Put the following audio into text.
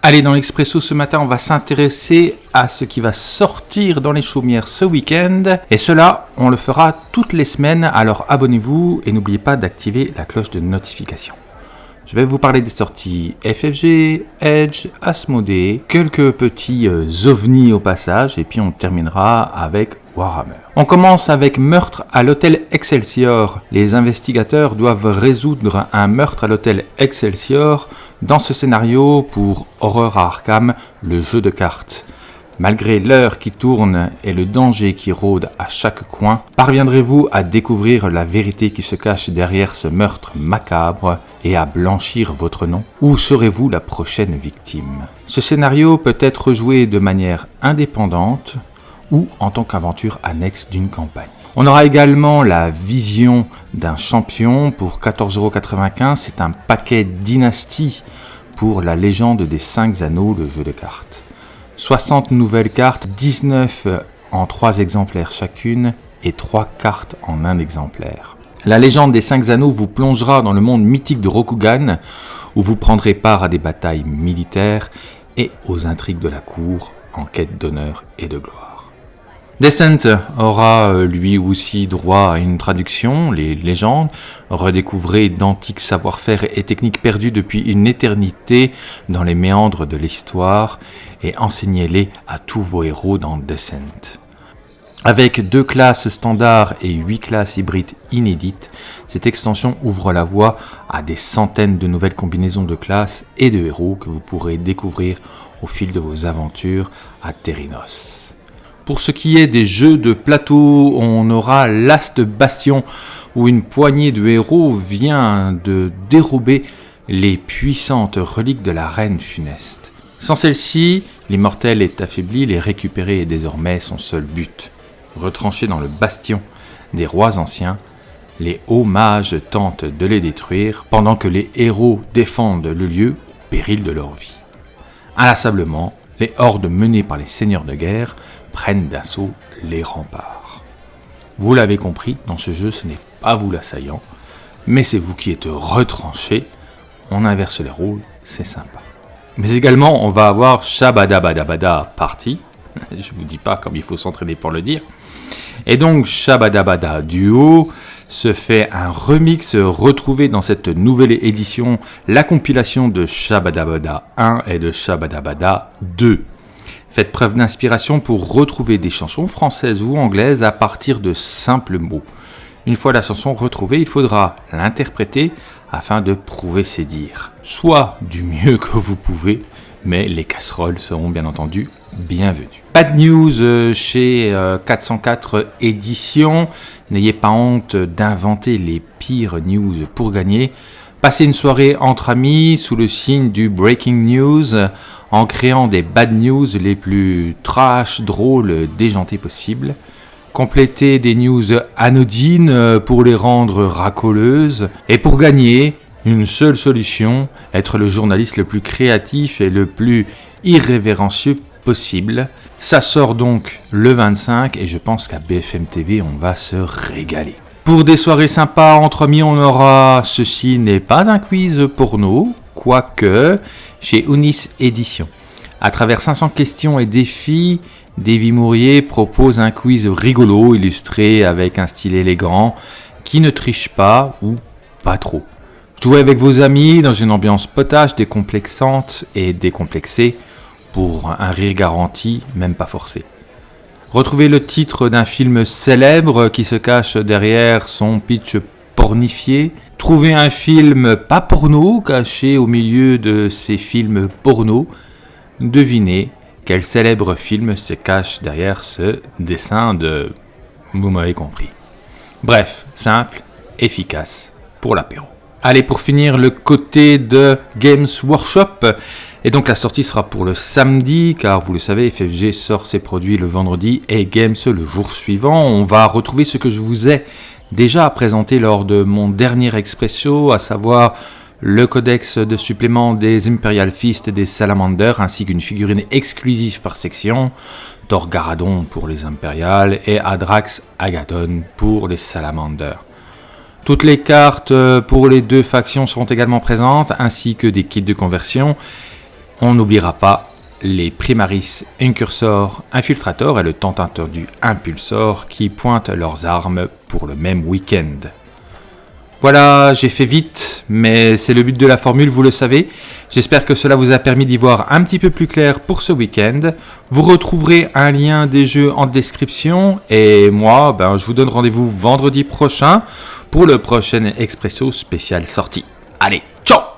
Allez, dans l'Expresso ce matin, on va s'intéresser à ce qui va sortir dans les chaumières ce week-end. Et cela, on le fera toutes les semaines, alors abonnez-vous et n'oubliez pas d'activer la cloche de notification. Je vais vous parler des sorties FFG, Edge, Asmodee, quelques petits euh, ovnis au passage, et puis on terminera avec On commence avec meurtre à l'hôtel Excelsior. Les investigateurs doivent résoudre un meurtre à l'hôtel Excelsior dans ce scénario pour Horror Arkham, le jeu de cartes. Malgré l'heure qui tourne et le danger qui rôde à chaque coin, parviendrez-vous à découvrir la vérité qui se cache derrière ce meurtre macabre et à blanchir votre nom? Ou serez-vous la prochaine victime? Ce scénario peut être joué de manière indépendante ou en tant qu'aventure annexe d'une campagne. On aura également la vision d'un champion pour 14,95€. C'est un paquet dynastie pour la légende des 5 anneaux, le jeu de cartes. 60 nouvelles cartes, 19 en 3 exemplaires chacune et 3 cartes en un exemplaire. La légende des 5 anneaux vous plongera dans le monde mythique de Rokugan où vous prendrez part à des batailles militaires et aux intrigues de la cour en quête d'honneur et de gloire. Descent aura euh, lui aussi droit à une traduction, les légendes, redécouvrez d'antiques savoir-faire et techniques perdus depuis une éternité dans les méandres de l'histoire et enseignez-les à tous vos héros dans Descent. Avec deux classes standards et huit classes hybrides inédites, cette extension ouvre la voie à des centaines de nouvelles combinaisons de classes et de héros que vous pourrez découvrir au fil de vos aventures à Terrinos. Pour ce qui est des jeux de plateau, on aura Last Bastion où une poignée de héros vient de dérober les puissantes reliques de la reine funeste. Sans celle-ci, l'immortel est affaibli, les récupérer est désormais son seul but. Retranchés dans le bastion des rois anciens, les hauts mages tentent de les détruire pendant que les héros défendent le lieu au péril de leur vie. Inlassablement, les hordes menées par les seigneurs de guerre prennent d'assaut les remparts. Vous l'avez compris, dans ce jeu, ce n'est pas vous l'assaillant, mais c'est vous qui êtes retranché. On inverse les rôles, c'est sympa. Mais également, on va avoir Shabadabadabada Party. Je vous dis pas comme il faut s'entraîner pour le dire. Et donc, Shabadabada Duo se fait un remix retrouvé dans cette nouvelle édition, la compilation de Shabadabada 1 et de Shabadabada 2. Faites preuve d'inspiration pour retrouver des chansons françaises ou anglaises à partir de simples mots. Une fois la chanson retrouvée, il faudra l'interpréter afin de prouver ses dires. Soit du mieux que vous pouvez, mais les casseroles seront bien entendu bienvenues. Pas de news euh, chez 404 euh, éditions. N'ayez pas honte d'inventer les pires news pour gagner. Passez une soirée entre amis sous le signe du breaking news en créant des bad news les plus trash, drôles, déjantés possibles. Complétez des news anodines euh, pour les rendre racoleuses. Et pour gagner, une seule solution, être le journaliste le plus créatif et le plus irrévérencieux possible. Ça sort donc le 25 et je pense qu'à BFM TV, on va se régaler. Pour des soirées sympas entre amis, on aura Ceci n'est pas un quiz pour nous, quoique chez Unis Édition. À travers 500 questions et défis, Davy Mourier propose un quiz rigolo illustré avec un style élégant qui ne triche pas ou pas trop. Jouez avec vos amis dans une ambiance potage décomplexante et décomplexée pour un rire garanti, même pas forcé. Retrouvez le titre d'un film célèbre qui se cache derrière son pitch pornifié. Trouvez un film pas porno caché au milieu de ces films porno. Devinez quel célèbre film se cache derrière ce dessin de... Vous m'avez compris. Bref, simple, efficace pour l'apéro. Allez, pour finir, le côté de Games Workshop. Et donc la sortie sera pour le samedi, car vous le savez, FFG sort ses produits le vendredi et Games le jour suivant. On va retrouver ce que je vous ai déjà présenté lors de mon dernier Expresso, à savoir le codex de supplément des Imperial Fist et des Salamanders, ainsi qu'une figurine exclusive par section, Garadon pour les Imperial et Adrax Agathon pour les Salamanders. Toutes les cartes euh, pour les deux factions seront également présentes, ainsi que des kits de conversion. On n'oubliera pas les Primaris Incursor Infiltrator et le Tentateur du Impulsor qui pointent leurs armes pour le même week-end. Voilà, j'ai fait vite, mais c'est le but de la formule, vous le savez. J'espère que cela vous a permis d'y voir un petit peu plus clair pour ce week-end. Vous retrouverez un lien des jeux en description et moi, ben, je vous donne rendez-vous vendredi prochain pour le prochain Expresso spécial sortie. Allez, ciao